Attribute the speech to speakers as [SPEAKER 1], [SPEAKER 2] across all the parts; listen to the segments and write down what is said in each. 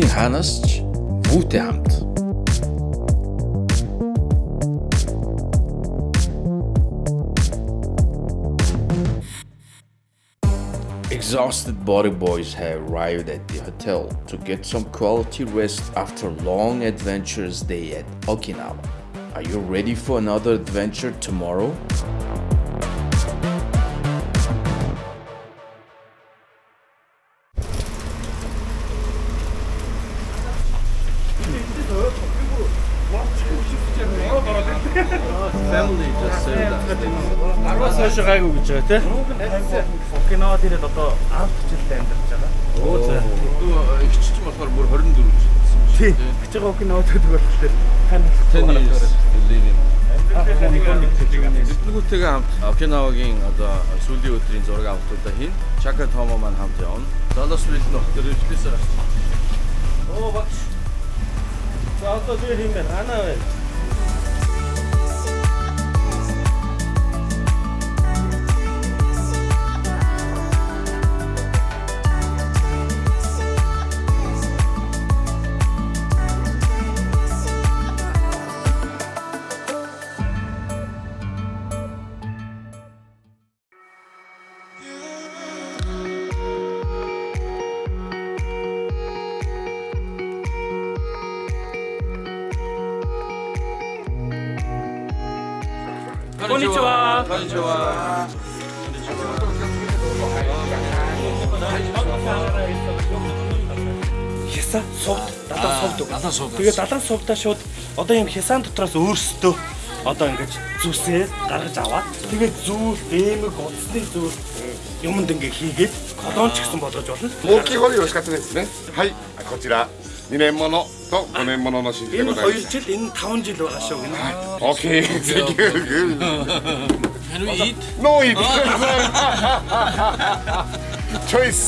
[SPEAKER 1] Exhausted body boys have arrived at the hotel to get some quality rest after long adventurous day at Okinawa. Are you ready for another adventure tomorrow?
[SPEAKER 2] байгаа тий. Кино дээр л одоо 10 жилдээ амьдарч байгаа.
[SPEAKER 3] Оо за. Э, ихч ч болохоор бүр 24 жил болсон юм
[SPEAKER 2] шиг тий. Гэж байгаа кино дээр болохоор тань Тэдгүүтэйгээ
[SPEAKER 3] хамт Окинавагийн одоо сүүлийн өдрийн зураг авалтуудаа хийн. Чака Томо маань хамт явна. Залос Вилнох тэр өвчлөөсөө.
[SPEAKER 2] Оо багш. За одоо зөв хиймээр анаа байна.
[SPEAKER 3] Konnichiwa. Konnichiwa.
[SPEAKER 2] Хясан сувд, далаа сувд.
[SPEAKER 3] Далаа сувд.
[SPEAKER 2] Тэгээ далаа сувдаа шууд одоо юм хясан дотроос өөрсдөө одоо ингэж зүсээ гаргаж аваад тэгээ зүүл, эмэг, утасны зүүл юмд ингээ хийгээд колонч гэсэн болгож болно.
[SPEAKER 4] Мокигори 美味しかったですね。はい、こちら2年もの тоо гонэн мононо шийдэх юм байна.
[SPEAKER 2] Энэ 2 жил энэ 5 жил байгаа шүү гэнэ.
[SPEAKER 4] Окей.
[SPEAKER 3] Can we eat?
[SPEAKER 4] No eat. Choice.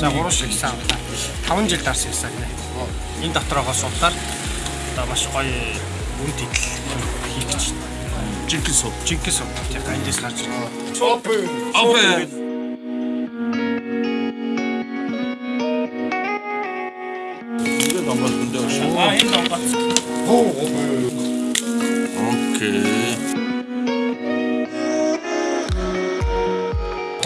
[SPEAKER 5] За 3 шиг сан. 5 жил дарс хийсэн гэнэ. Энэ дотроогоо судлаад одоо маш гоё бүрд идэл хийх гэж
[SPEAKER 2] байна. 찔기소 찔기소 약간 이제 살짝
[SPEAKER 4] 오픈 오픈
[SPEAKER 2] 이거 넘었는데 아 이거 넘었어 오 오픈 오케이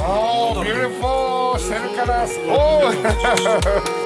[SPEAKER 2] 와우 뷰티풀 셀카라스 오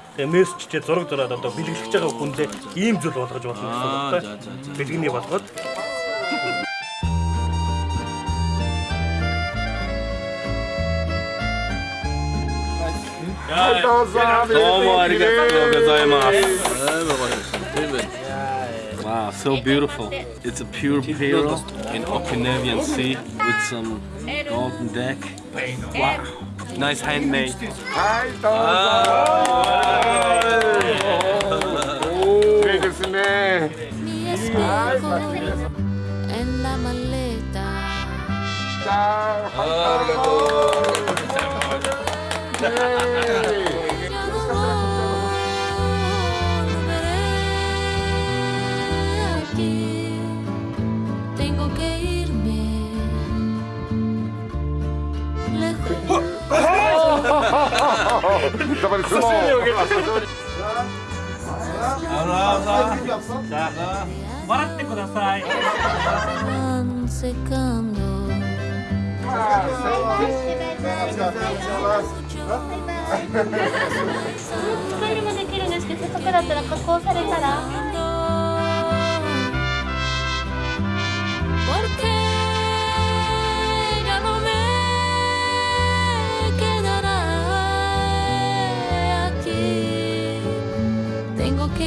[SPEAKER 2] Тэгээ мессежтэй зураг зураад одоо бэлгэлж байгаа хүндээ ийм зүйл болгож болно гэсэн үг байна. Бэлгэний болгоод
[SPEAKER 6] Wow, so beautiful. It's a pure pale in Okinawan sea with some golden deck. Wow. Nice handmade.
[SPEAKER 4] はい、どうぞ。いいですね。はい、la maleta. Tengo que
[SPEAKER 2] irme. 笑
[SPEAKER 7] って
[SPEAKER 8] ください。もできるんですけど、せっかだったら加工されたら。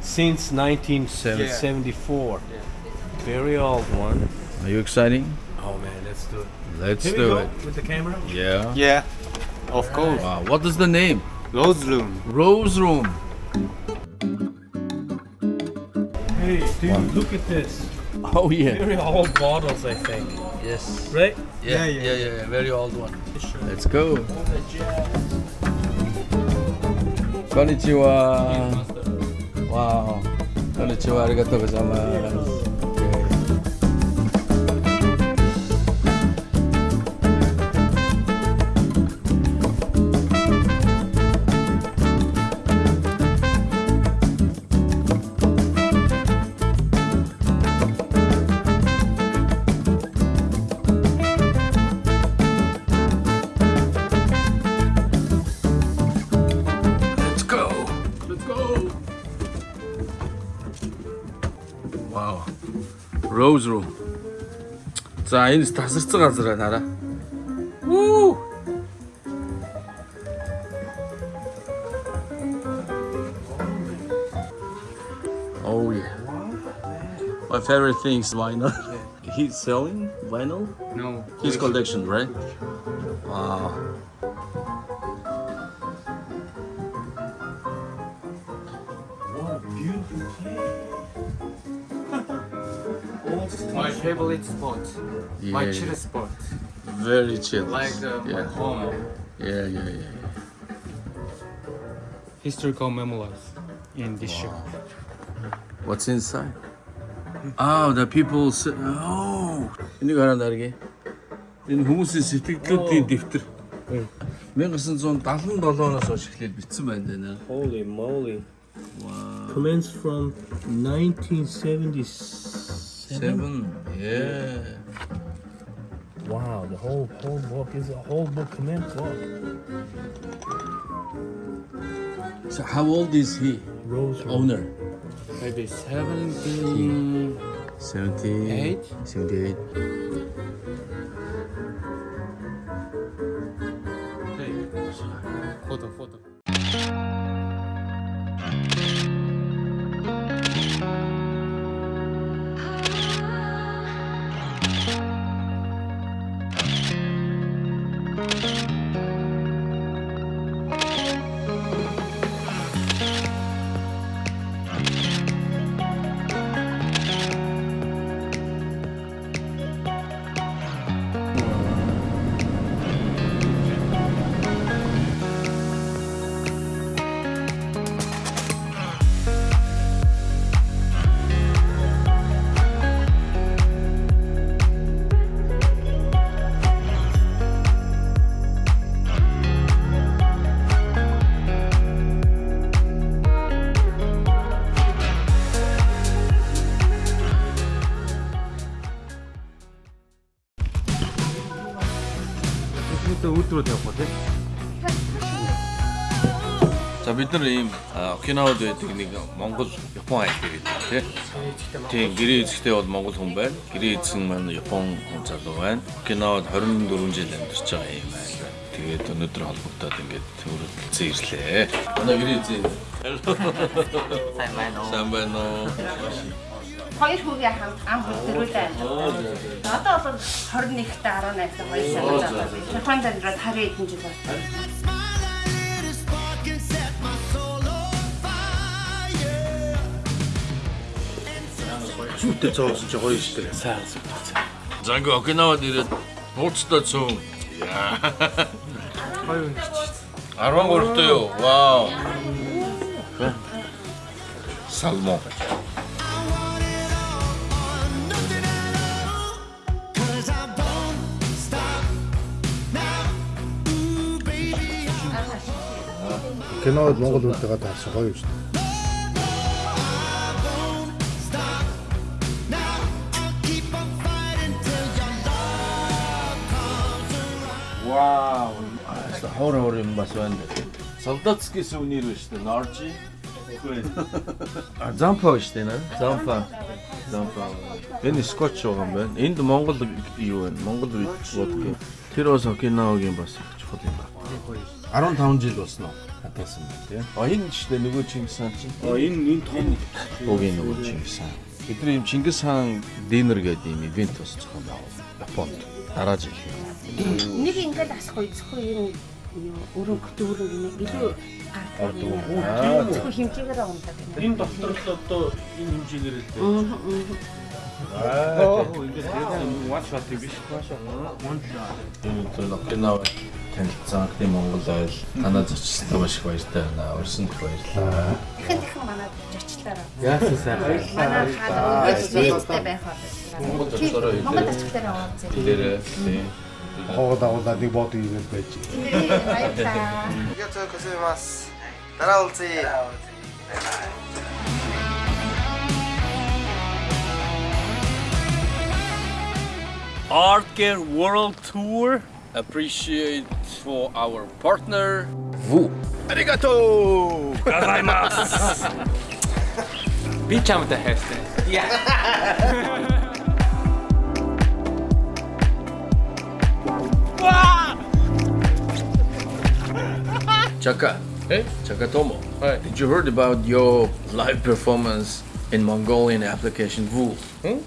[SPEAKER 6] since 1974. Yeah. Very old one.
[SPEAKER 3] Are you exciting?
[SPEAKER 6] Oh man, let's do it.
[SPEAKER 3] Let's do it.
[SPEAKER 6] With the camera?
[SPEAKER 3] Yeah.
[SPEAKER 5] Yeah. Of course.
[SPEAKER 3] Wow. What is the name?
[SPEAKER 5] Rose Room.
[SPEAKER 3] Rose Room.
[SPEAKER 6] Hey, dude, look at this.
[SPEAKER 3] Oh yeah.
[SPEAKER 6] Very old bottles, I think.
[SPEAKER 3] Yes.
[SPEAKER 6] Right?
[SPEAKER 3] Yeah, yeah, yeah. yeah, yeah, Very old one. Sure. Let's go. Konnichiwa. わあこんにちはありがとうございます Rose За энэ газар байна Oh yeah. My favorite thing is vinyl. He's selling vinyl?
[SPEAKER 5] No.
[SPEAKER 3] His collection, right? Wow. Ah.
[SPEAKER 5] my favorite spot,
[SPEAKER 3] yeah, my
[SPEAKER 5] chill spot.
[SPEAKER 3] Very chill.
[SPEAKER 5] Like the, uh,
[SPEAKER 3] yeah.
[SPEAKER 5] my home.
[SPEAKER 3] Yeah, yeah, yeah.
[SPEAKER 5] Historical memoirs in this wow. shop.
[SPEAKER 3] What's inside? Oh, the people say, oh. In the garden Энэ хүмүүсийн сэтгэлдлүүдийн дэвтэр. 1977 оноос хойш эхлээд бичсэн байна даа.
[SPEAKER 6] Holy moly. Wow. Commenced from 1976
[SPEAKER 3] Seven. Yeah.
[SPEAKER 6] Wow, the whole whole book is a whole book command book.
[SPEAKER 3] So how old is he?
[SPEAKER 6] Rose
[SPEAKER 3] owner.
[SPEAKER 5] Maybe 70...
[SPEAKER 3] Seventeen. 78? 78. бид нар ийм Окинавад байдаг нэг Монгол Япон айл гэдэг тий. Тийм гэрээ эзэгтэй бол монгол хүн байна. Гэрээ эзэн маань Япон хүн залуу байна. Окинавад 24 жил амьдарч байгаа юм байна. Тэгээд өнөөдөр холбогдоод ингээд төрөлдсөн ирлээ. Манай гэрээ эзэн. Сайн байна уу? Сайн байна уу?
[SPEAKER 9] хоёр хүүгээ ам бүлдэрүүлээ. Одоо бол 21-т 18-т хоёр сар болж байгаа. Японд амьдраад 12 жил болсон.
[SPEAKER 2] зүйтэй цаосон чи гоё шүү дээ.
[SPEAKER 6] Сайн зүйтэй.
[SPEAKER 3] За ингээ Окинавад ирээд нууцтай цөөн.
[SPEAKER 5] Гоё юм чи.
[SPEAKER 3] 13-т юу? Вау. Салмон.
[SPEAKER 10] Кинод Монгол үлдээгээд харсан гоё юм шүү дээ.
[SPEAKER 3] Вау. Аа, хор хор юм бас байна. Солдатский сувенир биш үү? Норжи. А зампа биш үү? Зампа. Зампа. Энэ скотч байгаа юм байна. Энд Монгол юу вэ? Монгол водка. Тэр бас Окинавагийн бас чухал юм байна. 15 жил болсноо хатаасан байна тийм. А энэ ч нөгөө Чингис хаан чинь.
[SPEAKER 2] А энэ энэ том
[SPEAKER 3] үгийн нөгөө Чингис хаан. Тэдний юм Чингис хаан динер гэдэг юм ивент босчихсон байна. Японд дарааж их.
[SPEAKER 9] Нэг ингээд асахгүй зөвхөн юм өрөнгө дүүрэн гинэ илүү гардаг. Зөвхөн хэмжээгээр ундаг.
[SPEAKER 2] Энэ доктор л одоо энэ хэмжээгээр л дээ.
[SPEAKER 3] Аа,
[SPEAKER 2] ингэж юм one shot биш. One shot. One shot.
[SPEAKER 3] Энэ зөвлөгөө танилцсан гэдэг Монгол айл танаа зочлоо маш их баяртай байна. Өрсөнд их баярлалаа.
[SPEAKER 9] Дахин дахин манад зочлоороо.
[SPEAKER 6] Яасан сайн. Баярлалаа.
[SPEAKER 9] Манай хаалга баяртай байх болов.
[SPEAKER 3] Монголд орчоороо
[SPEAKER 9] Монгол очихлаараа яваад зэрэг.
[SPEAKER 3] Тэлээрээ тийм.
[SPEAKER 10] Хоогда удаа нэг бод ивэл байж.
[SPEAKER 9] Баярлалаа.
[SPEAKER 5] Яг зөв хэсэмас. Дараа
[SPEAKER 6] уулзъя. Artcare World Tour appreciate for our partner
[SPEAKER 3] Vu.
[SPEAKER 6] Arigato! Gozaimasu! Би чамтай хайртай. Яа.
[SPEAKER 3] Chaka. Hey? Chakatomo. Hi. Did you heard about your live performance in Mongolian application Vu? Hmm?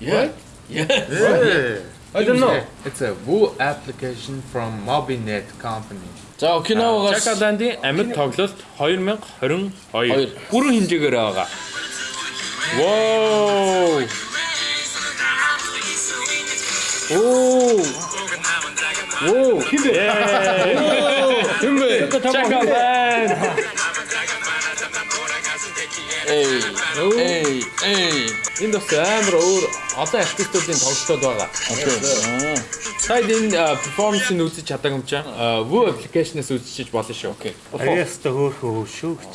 [SPEAKER 3] Yeah. What? Yeah. yeah.
[SPEAKER 11] I don't know. It's a Vu application from Mobinet company.
[SPEAKER 3] За Окинавагаас
[SPEAKER 6] Чакаландын амьд тоглолт 2022 бүрэн хэмжээгээр байгаа. Воо! Оо! Оо. Тэмбэ. Чакабан.
[SPEAKER 3] Эй. Эй. Эй.
[SPEAKER 6] Энд бас амар өөр олон артистуудын тоглолтод байгаа. Таад энэ перформанс нь үзэж чадаг юм чам. Vue application-аас үзчихэж болно шүү. Окей.
[SPEAKER 2] Ариаста хөөх хөөх шүү гэж.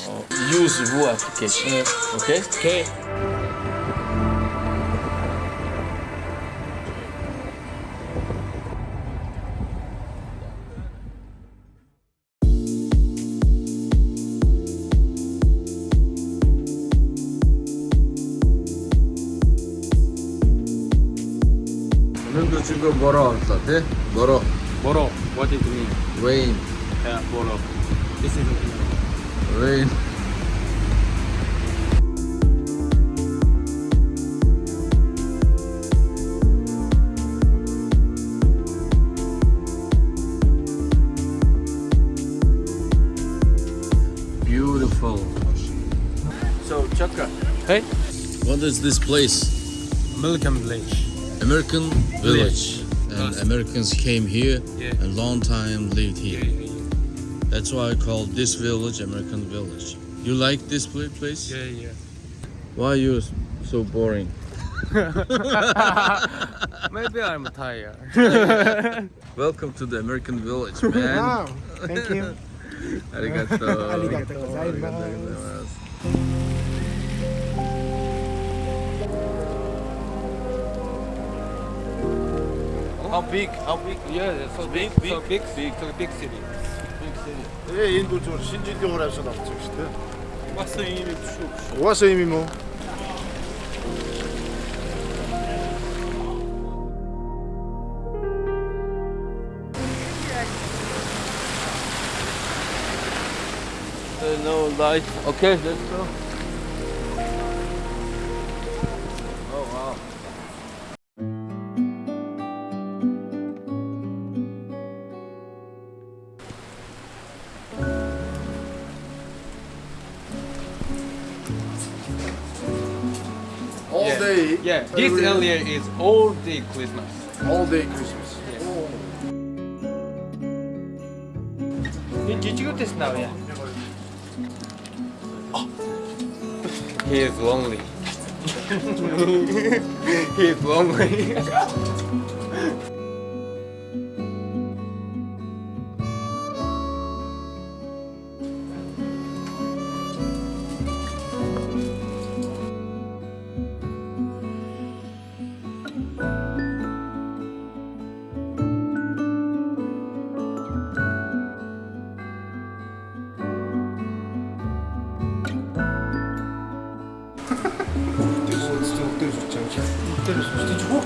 [SPEAKER 3] Use Vue application.
[SPEAKER 6] Окей.
[SPEAKER 3] Окей. Boro
[SPEAKER 6] okay? What it mean?
[SPEAKER 3] Rain.
[SPEAKER 6] Yeah, Boro. This is
[SPEAKER 3] rain. Beautiful. So, Chaka.
[SPEAKER 6] Hey.
[SPEAKER 3] What is this place?
[SPEAKER 5] American village.
[SPEAKER 3] American village and Americans came here
[SPEAKER 5] yeah.
[SPEAKER 3] and long time lived here. Yeah, yeah, That's why I call this village American village. You like this place?
[SPEAKER 5] Yeah, yeah.
[SPEAKER 3] Why are you so boring?
[SPEAKER 5] Maybe I'm tired.
[SPEAKER 3] Welcome to the American village, man.
[SPEAKER 10] Wow, thank you.
[SPEAKER 3] Arigato.
[SPEAKER 10] Arigato
[SPEAKER 6] How big? How big?
[SPEAKER 5] Yeah, so big, big, so big, big, so big city.
[SPEAKER 10] Big city. in 예, 인도 신진
[SPEAKER 5] 겨울에서 나왔죠,
[SPEAKER 10] 그때. 왔어
[SPEAKER 3] 이미 추. 왔어 이미 뭐. no light.
[SPEAKER 4] Okay, let's go.
[SPEAKER 5] Yeah, this area earlier is all day Christmas.
[SPEAKER 4] All day Christmas.
[SPEAKER 10] Yes. Oh. Did, did
[SPEAKER 5] you get this now? Yeah. Oh. He is lonely.
[SPEAKER 10] he is
[SPEAKER 4] lonely.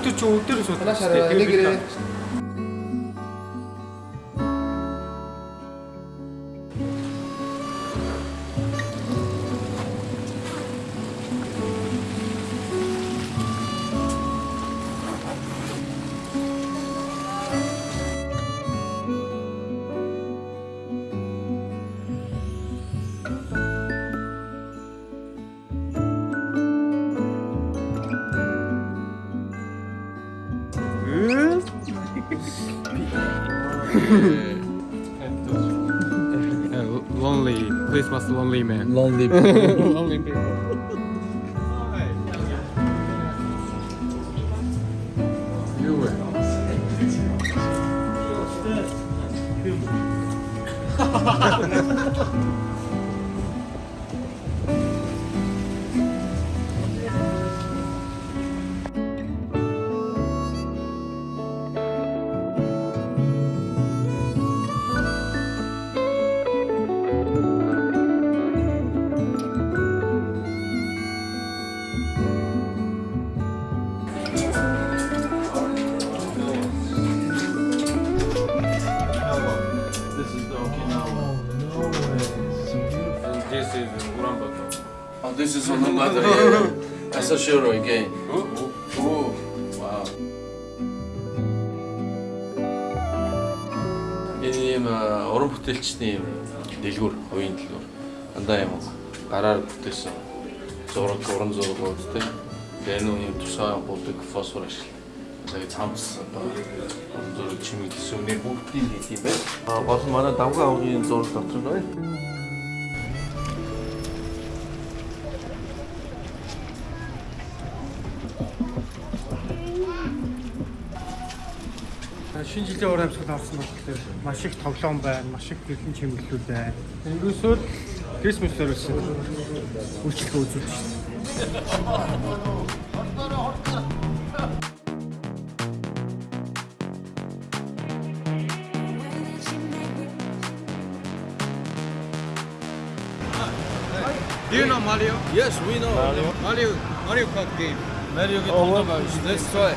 [SPEAKER 4] त्यो चोटेहरू
[SPEAKER 5] सोध्नु lonely, Christmas lonely man.
[SPEAKER 12] Lonely
[SPEAKER 5] people.
[SPEAKER 3] lonely people. You mother. Yeah. That's a shiro again. Ooh, ooh, ooh. Wow. Энэ юм уран бүтээлчний юм дэлгүүр, хувийн дэлгүүр. Дандаа юм гараар бүтээсэн зураг, уран зургууд тийм. Тэгээ нүний тусаа бодог фосфор ашиглав. Тэгээ цамц одоо уран зураг чимэг гэсэн үнээр бүгдийг хийх юм байна. Гол нь манай давгаа авгийн зураг дотор нь байна.
[SPEAKER 10] шинэ жилийн уур амьсгал орсон болохоор маш их тоглоом байна, маш их гэрхэн чимэглэлүүд байна. Тэнгүүсэл Крисмусээр үлсэн үйлчлэгээ үзүүлж байна.
[SPEAKER 5] Do you know Mario?
[SPEAKER 3] Yes, we know
[SPEAKER 5] Mario. Mario, Mario Kart game.
[SPEAKER 3] Mario Kart. Oh, well,
[SPEAKER 5] let's try.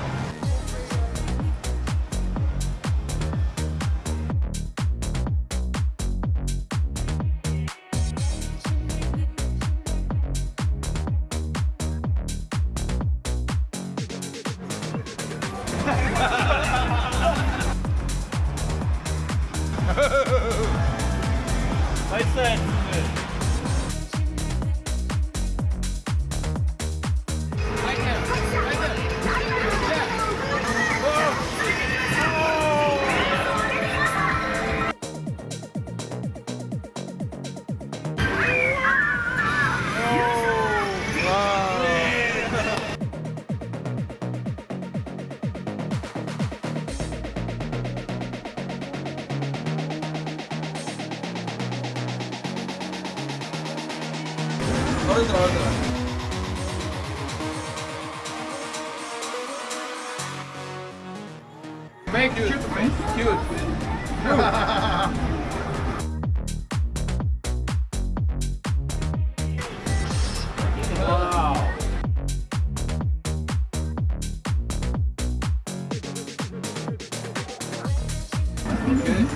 [SPEAKER 5] Finish.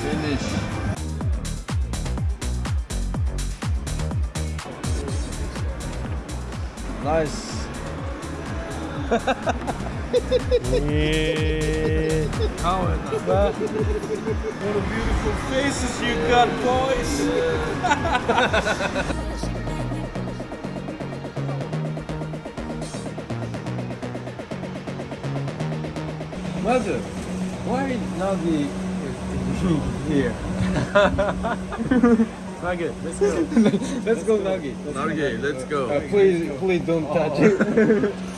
[SPEAKER 5] Finish.
[SPEAKER 3] Nice. yeah.
[SPEAKER 10] How What a beautiful faces you yeah. got, boys. Yeah.
[SPEAKER 5] Mother. Why is Navi uh, here? Nugget, let's go. let's, let's go, go,
[SPEAKER 3] Nugget. Let's Nugget, go. let's go.
[SPEAKER 5] Uh, please, please don't touch it.